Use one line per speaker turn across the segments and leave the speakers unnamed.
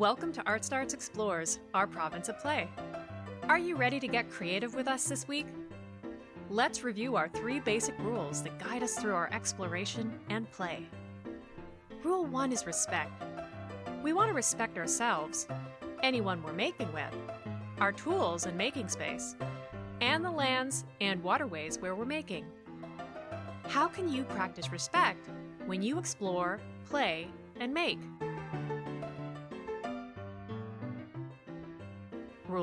Welcome to Art Starts Explores, our province of play. Are you ready to get creative with us this week? Let's review our three basic rules that guide us through our exploration and play. Rule 1 is respect. We want to respect ourselves, anyone we're making with, our tools and making space, and the lands and waterways where we're making. How can you practice respect when you explore, play, and make?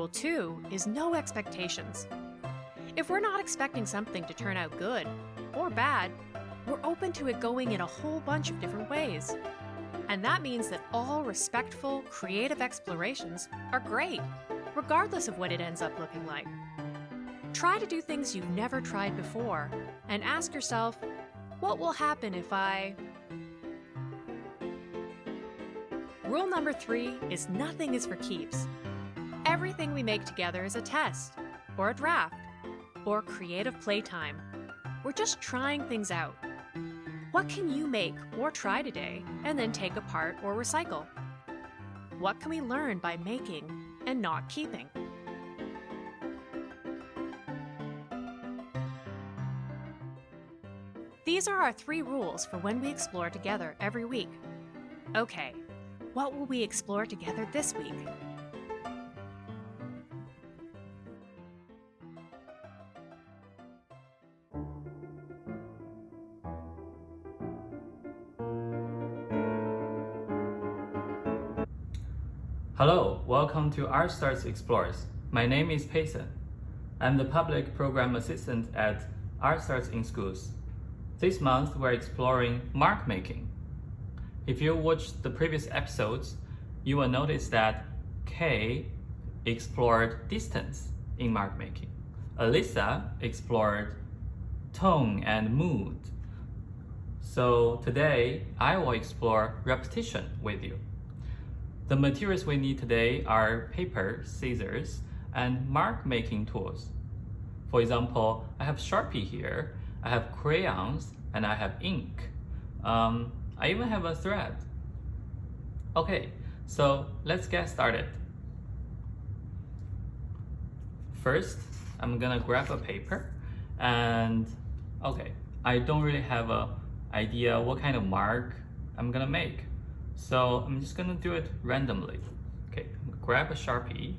Rule 2 is no expectations. If we're not expecting something to turn out good or bad, we're open to it going in a whole bunch of different ways. And that means that all respectful, creative explorations are great, regardless of what it ends up looking like. Try to do things you've never tried before and ask yourself, what will happen if I... Rule number three is nothing is for keeps. Everything we make together is a test, or a draft, or creative playtime. We're just trying things out. What can you make or try today and then take apart or recycle? What can we learn by making and not keeping? These are our three rules for when we explore together every week. Okay, what will we explore together this week?
Welcome to Art Starts Explores. My name is Payson. I'm the Public Program Assistant at Art Starts in Schools. This month, we're exploring mark making. If you watched the previous episodes, you will notice that Kay explored distance in mark making. Alyssa explored tone and mood. So today, I will explore repetition with you. The materials we need today are paper, scissors, and mark making tools. For example, I have Sharpie here, I have crayons, and I have ink. Um, I even have a thread. Okay, so let's get started. First, I'm gonna grab a paper and okay, I don't really have a idea what kind of mark I'm gonna make. So I'm just gonna do it randomly. Okay, grab a Sharpie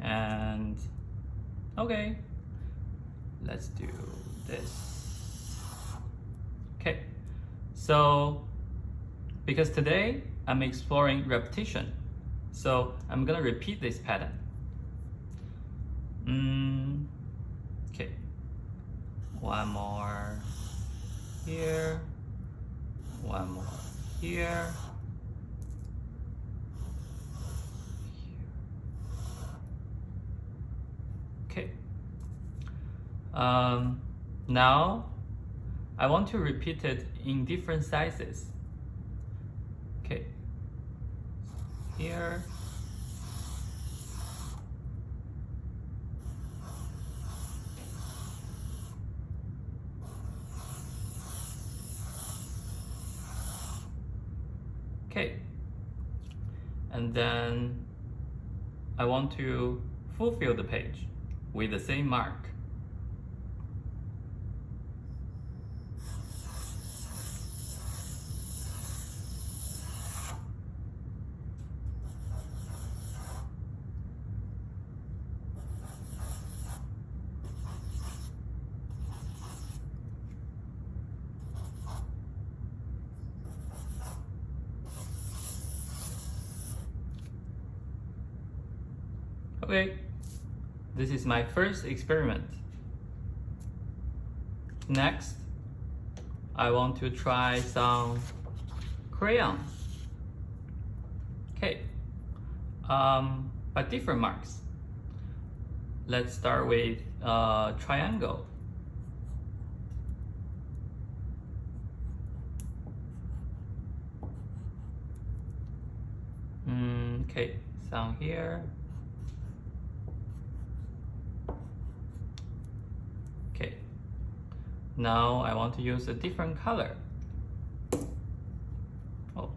and okay, let's do this. Okay, so because today I'm exploring repetition, so I'm gonna repeat this pattern. Mm, okay, one more here, one more here, Okay. Um, now, I want to repeat it in different sizes. Okay. Here. Okay. And then I want to fulfill the page with the same mark. Okay, this is my first experiment. Next, I want to try some crayons. Okay, um, but different marks. Let's start with uh, triangle. Mm, okay, some here. Now I want to use a different color. Oh.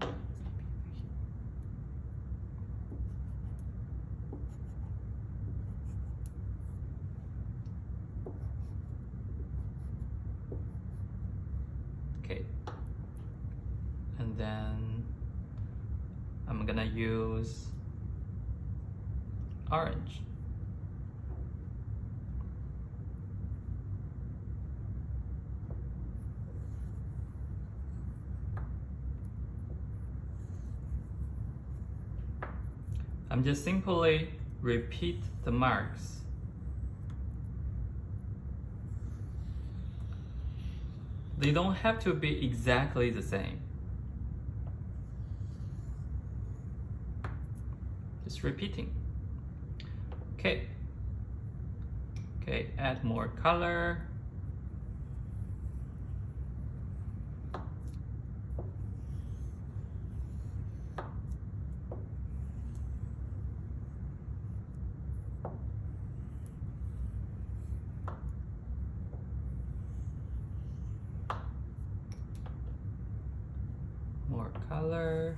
Okay. And then I'm gonna use orange. I'm just simply repeat the marks. They don't have to be exactly the same. Just repeating. Okay. Okay, add more color. more color.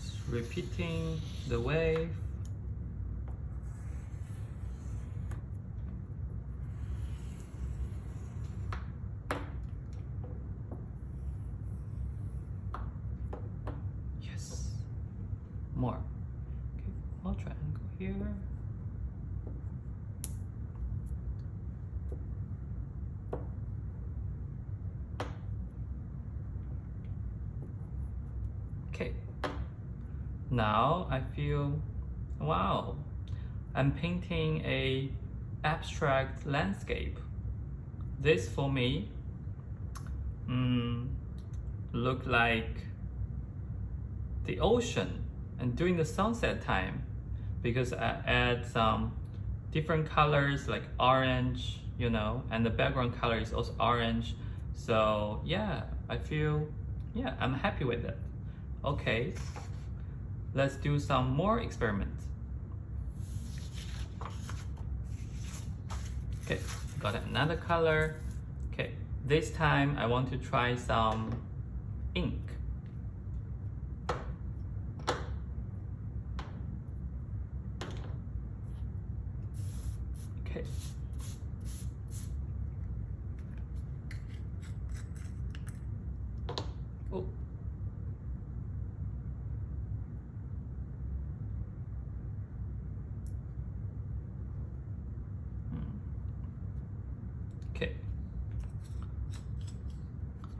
Just repeating the wave. Yes. More. Okay, small triangle here. Okay. Now I feel, wow, I'm painting a abstract landscape. This for me, mm, look like the ocean and during the sunset time because I add some different colors like orange you know and the background color is also orange. So yeah I feel yeah I'm happy with it. Okay let's do some more experiments okay got another color okay this time I want to try some ink Okay. Oh. Hmm. Okay.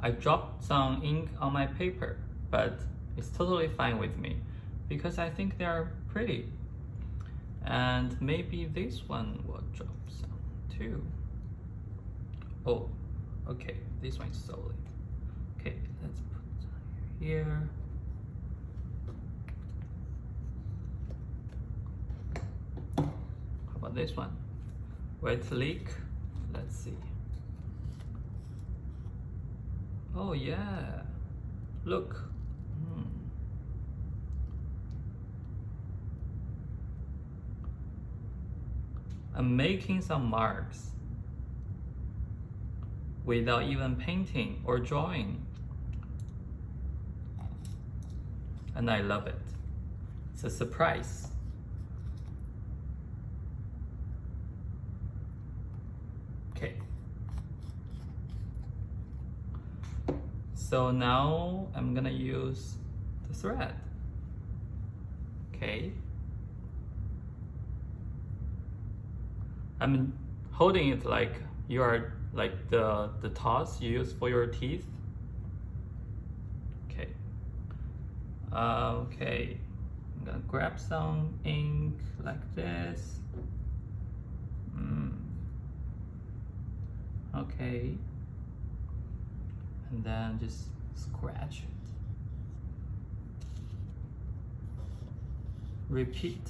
I dropped some ink on my paper, but it's totally fine with me because I think they're pretty and maybe this one will drop some too. Oh, okay, this one's solid. Okay, let's put here. How about this one? Wet leak. Let's see. Oh yeah, look. Hmm. I'm making some marks without even painting or drawing. And I love it. It's a surprise. Okay. So now I'm gonna use the thread. Okay. I'm holding it like you are like the the toss you use for your teeth. Okay. Uh, okay. I'm gonna grab some ink like this. Mm. Okay. And then just scratch it. Repeat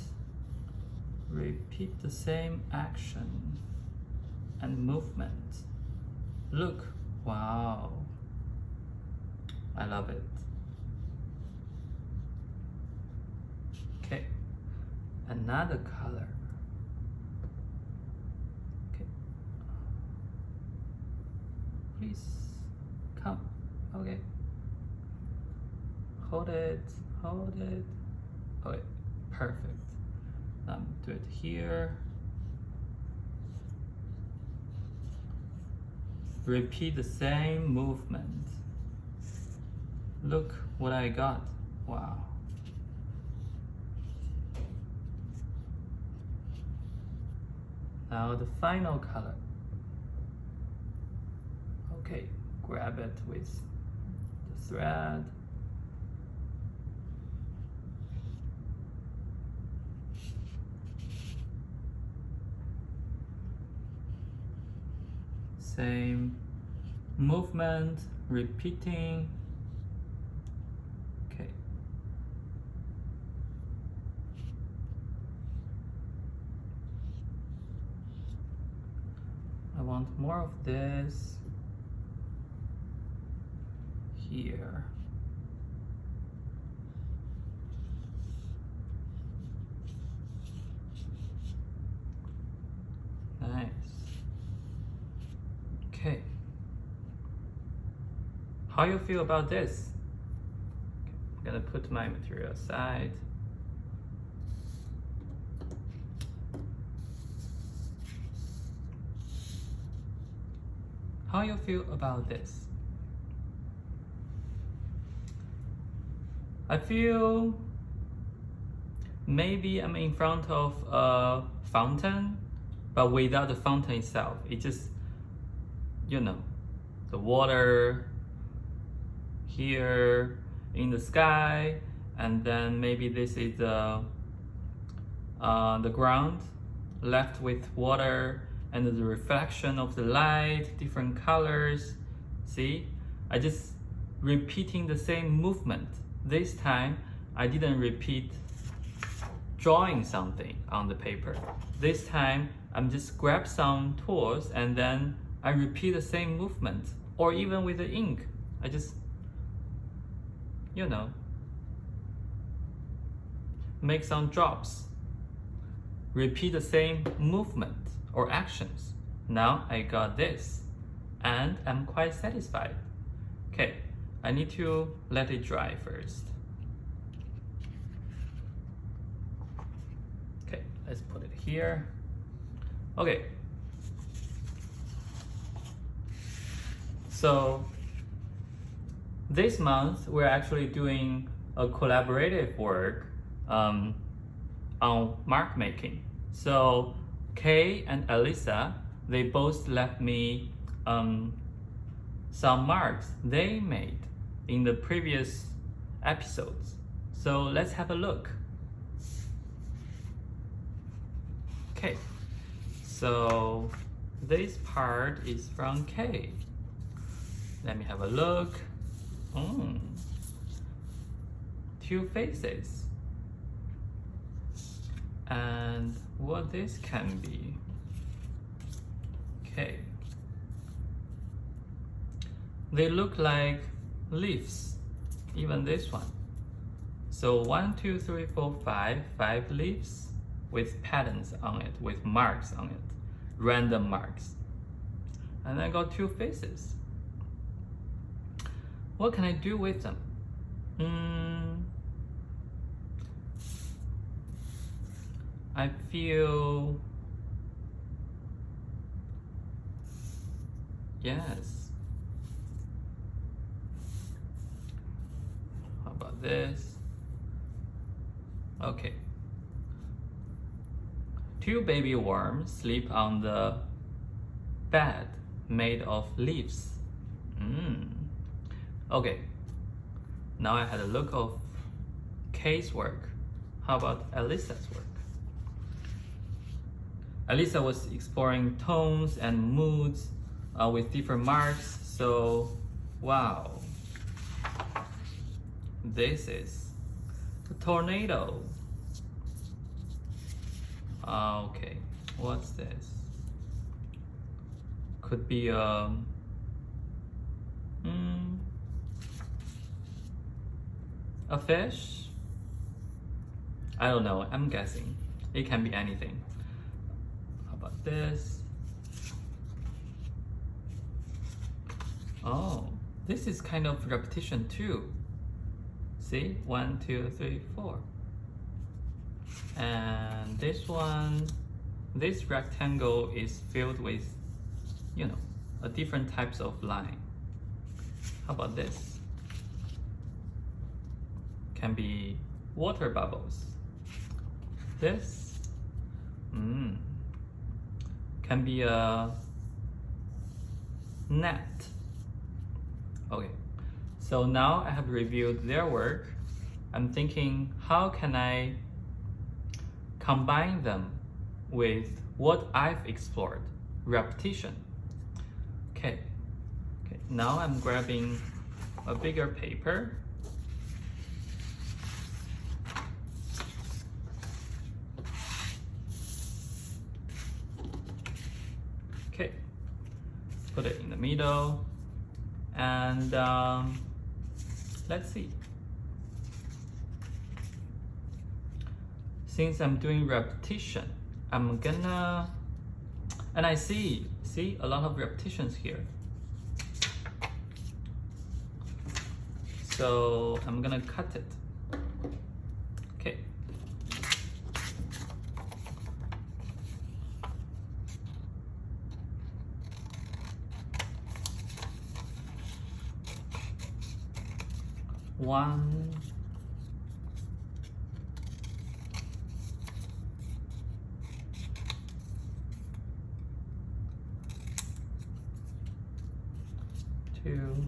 repeat the same action and movement. Look, wow, I love it. Okay, another color. Okay, please come. Okay, hold it, hold it. Okay, perfect. Um, do it here. Repeat the same movement. Look what I got. Wow. Now the final color. Okay, grab it with the thread. Same movement, repeating. Okay. I want more of this here. Nice. Okay. How you feel about this? I'm gonna put my material aside. How you feel about this? I feel maybe I'm in front of a fountain, but without the fountain itself. It just, you know, the water here in the sky, and then maybe this is the, uh, the ground left with water and the reflection of the light, different colors. See, I just repeating the same movement. This time, I didn't repeat drawing something on the paper. This time, I'm just grab some tools and then I repeat the same movement. Or even with the ink, I just, you know, make some drops. Repeat the same movement or actions. Now I got this and I'm quite satisfied. Okay, I need to let it dry first. Okay, let's put it here. Okay. So this month we're actually doing a collaborative work um, on mark making. So Kay and Alyssa, they both left me um, some marks they made in the previous episodes. So let's have a look. Okay, so this part is from Kay. Let me have a look. Mm. Two faces. And what this can be. Okay. They look like leaves, even this one. So one, two, three, four, five, five leaves with patterns on it, with marks on it, random marks. And I got two faces. What can I do with them? Mm, I feel yes. This? Okay. Two baby worms sleep on the bed made of leaves. Mm. Okay. Now I had a look of Kay's work. How about Alyssa's work? Alyssa was exploring tones and moods uh, with different marks. So, wow. This is a tornado. Uh, okay, what's this? Could be a. Um, mm, a fish? I don't know, I'm guessing. It can be anything How about this. Oh, this is kind of repetition too. See? One, two, three, four. And this one, this rectangle is filled with, you know, a different types of line. How about this? Can be water bubbles. This mm, can be a net. Okay, so now I have reviewed their work. I'm thinking, how can I combine them with what I've explored, repetition. Okay, okay. now I'm grabbing a bigger paper. Okay, put it in the middle and um, let's see. Since I'm doing repetition, I'm gonna, and I see, see a lot of repetitions here. So I'm gonna cut it. Okay. One, two,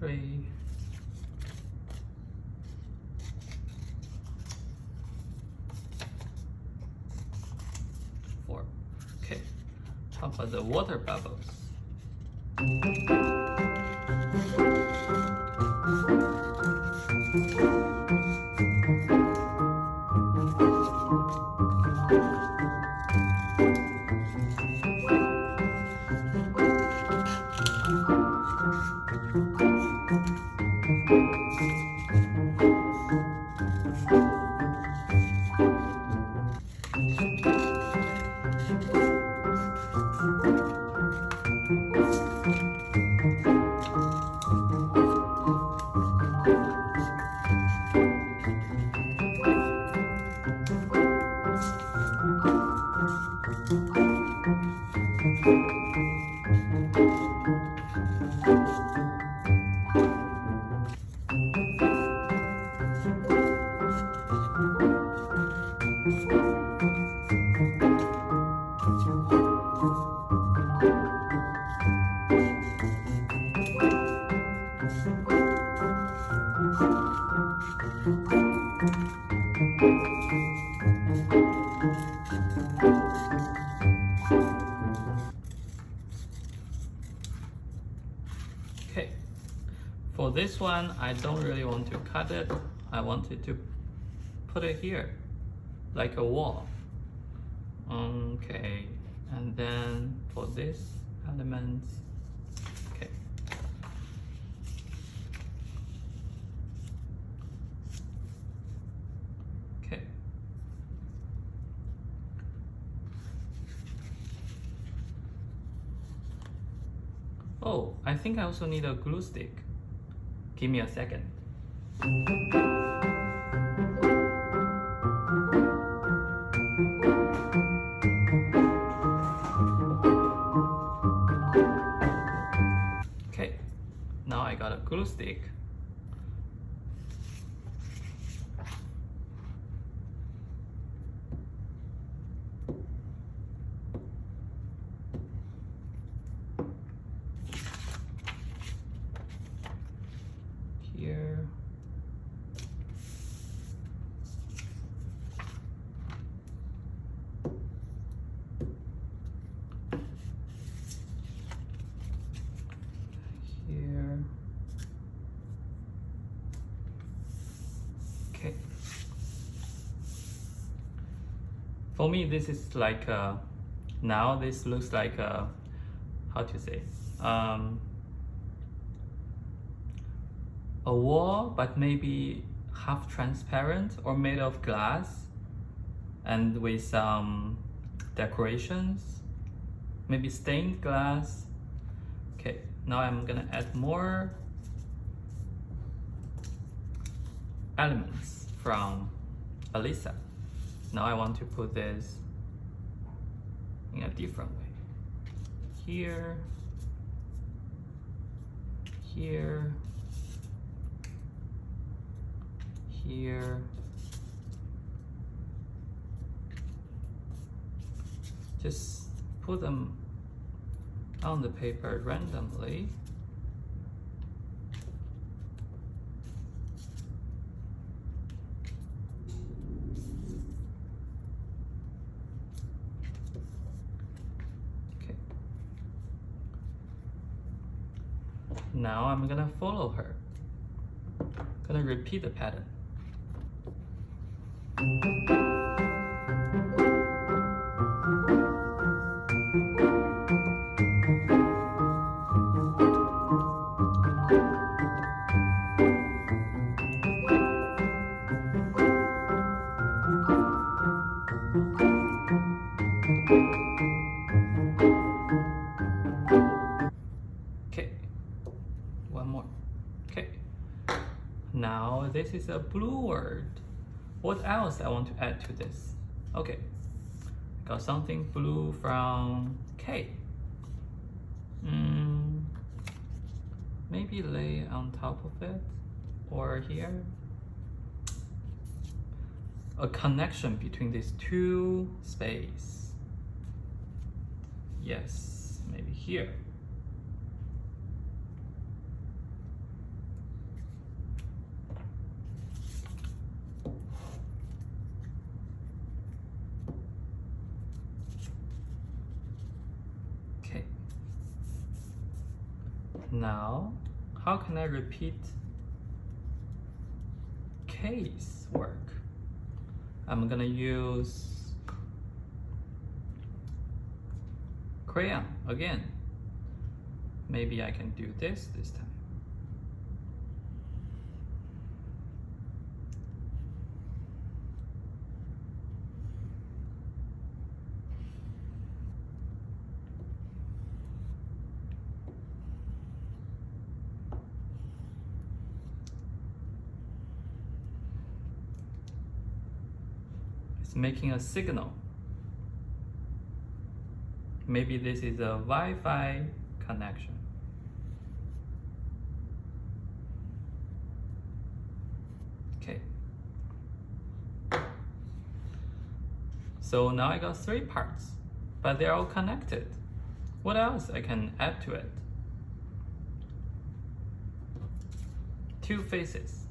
three, four. Okay, how about the water bubbles? Okay, for this one, I don't really want to cut it. I wanted to put it here, like a wall. Okay, and then for this element, okay. Okay. Oh, I think I also need a glue stick. Give me a second. Okay, now I got a glue stick. Here. Here. Okay. For me, this is like a, now this looks like a, how to say, um, a wall, but maybe half transparent or made of glass and with some decorations, maybe stained glass. Okay, now I'm gonna add more elements from Alyssa. Now I want to put this in a different way. Here, here, here, just put them on the paper randomly. Okay. Now I'm gonna follow her. Gonna repeat the pattern. Okay, is a blue word. What else I want to add to this? Okay, got something blue from Kay. Mm, maybe lay on top of it or here. A connection between these two space. Yes, maybe here. Okay. Now, how can I repeat Kay's work? I'm gonna use crayon again. Maybe I can do this this time. It's making a signal. Maybe this is a Wi-Fi connection. Okay. So now I got three parts, but they're all connected. What else I can add to it? Two faces.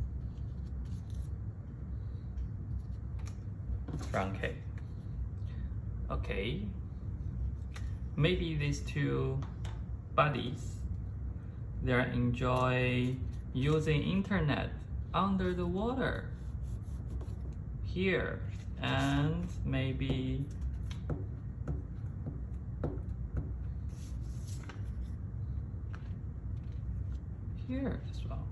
Round cake. Okay. Maybe these two buddies, they enjoy using internet under the water. Here and maybe here as well.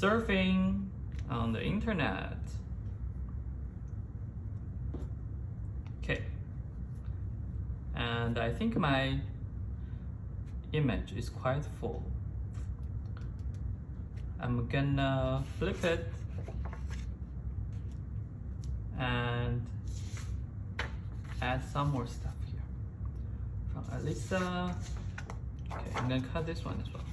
Surfing on the internet. Okay. And I think my image is quite full. I'm gonna flip it and add some more stuff here. From Alyssa. Okay, I'm gonna cut this one as well.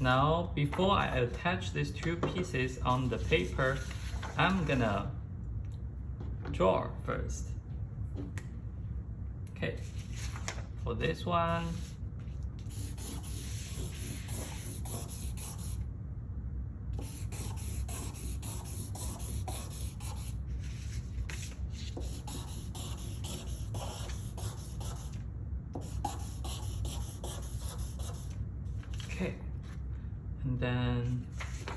Now, before I attach these two pieces on the paper, I'm gonna draw first. Okay. For this one, Okay, and then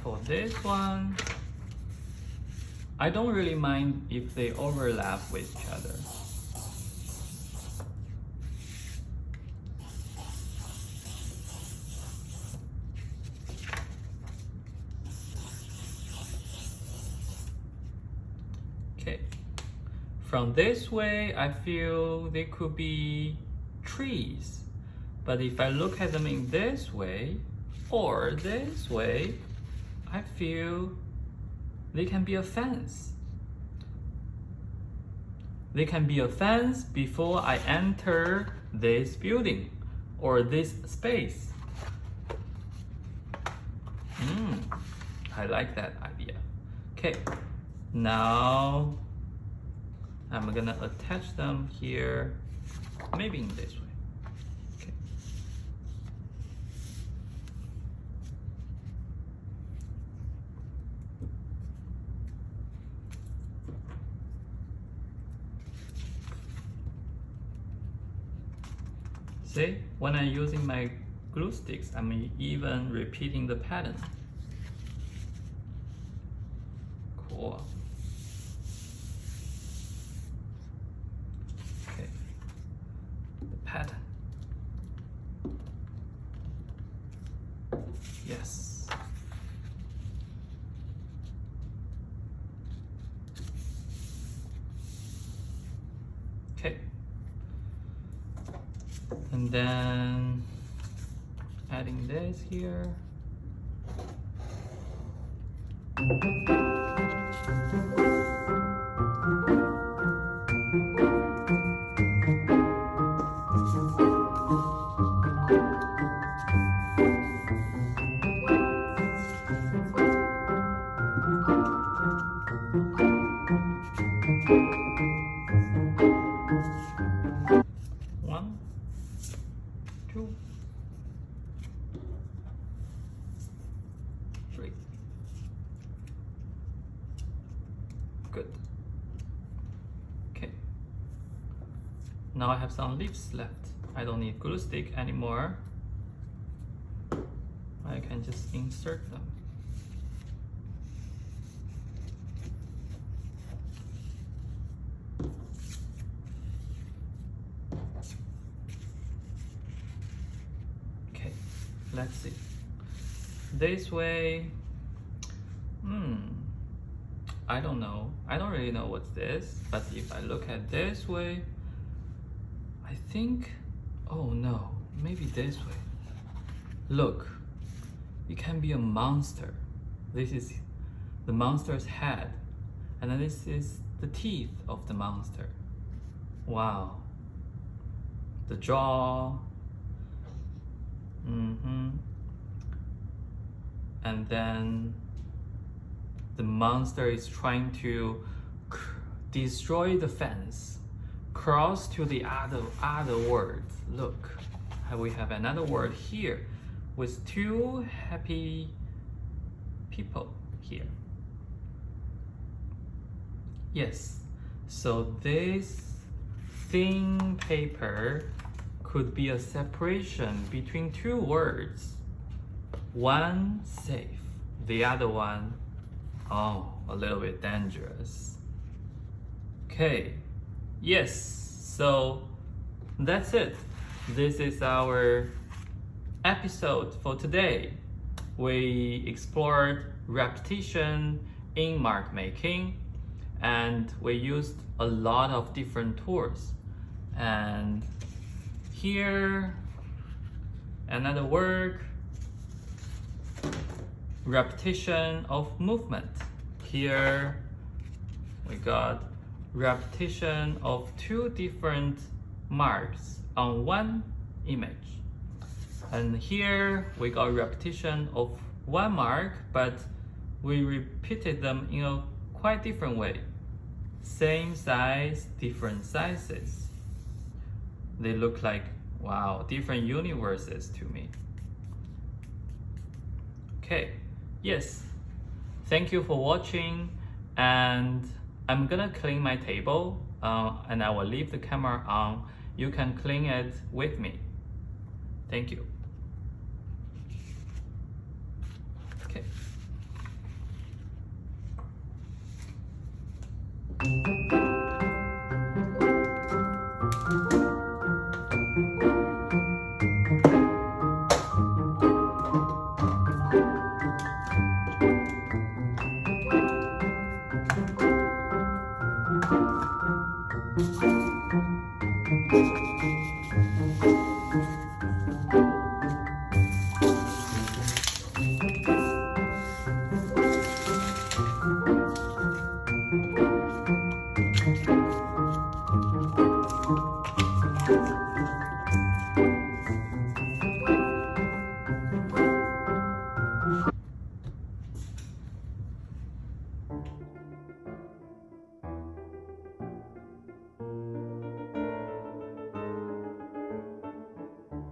for this one, I don't really mind if they overlap with each other. Okay, from this way, I feel they could be trees. But if I look at them in this way or this way, I feel they can be a fence. They can be a fence before I enter this building or this space. Mm, I like that idea. Okay, now I'm gonna attach them here, maybe in this way. See, when I'm using my glue sticks, I'm even repeating the pattern. One, two, three. Good. Okay. Now I have some leaves left. I don't need glue stick anymore. I can just insert them. Okay, let's see. This way, hmm, I don't know. I don't really know what's this, but if I look at this way, I think, oh no, maybe this way. Look, it can be a monster. This is the monster's head, and then this is the teeth of the monster. Wow. The jaw, Mm-hmm. And then the monster is trying to destroy the fence, cross to the other other word. Look, we have another word here with two happy people here. Yes, so this thin paper could be a separation between two words. One safe, the other one, oh, a little bit dangerous. Okay, yes, so that's it. This is our episode for today. We explored repetition in mark making and we used a lot of different tools and here another work, repetition of movement. Here we got repetition of two different marks on one image. And here we got repetition of one mark but we repeated them in a quite different way. Same size different sizes they look like wow different universes to me. Okay yes. Thank you for watching and i'm gonna clean my table uh, and i will leave the camera on. You can clean it with me. Thank you